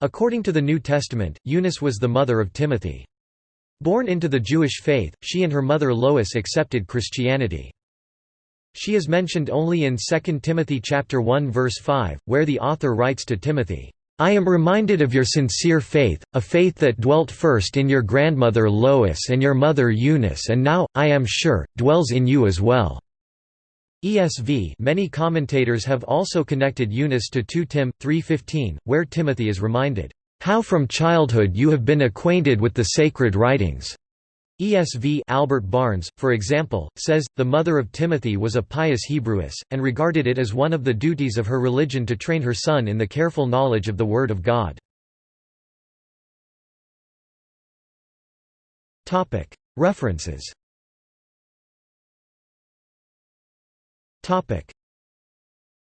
According to the New Testament, Eunice was the mother of Timothy. Born into the Jewish faith, she and her mother Lois accepted Christianity. She is mentioned only in 2 Timothy chapter 1 verse 5, where the author writes to Timothy, I am reminded of your sincere faith, a faith that dwelt first in your grandmother Lois and your mother Eunice and now, I am sure, dwells in you as well. ESV Many commentators have also connected Eunice to 2 Tim 3:15, where Timothy is reminded, "How from childhood you have been acquainted with the sacred writings." ESV Albert Barnes, for example, says, the mother of Timothy was a pious Hebrewess, and regarded it as one of the duties of her religion to train her son in the careful knowledge of the Word of God. References Topic: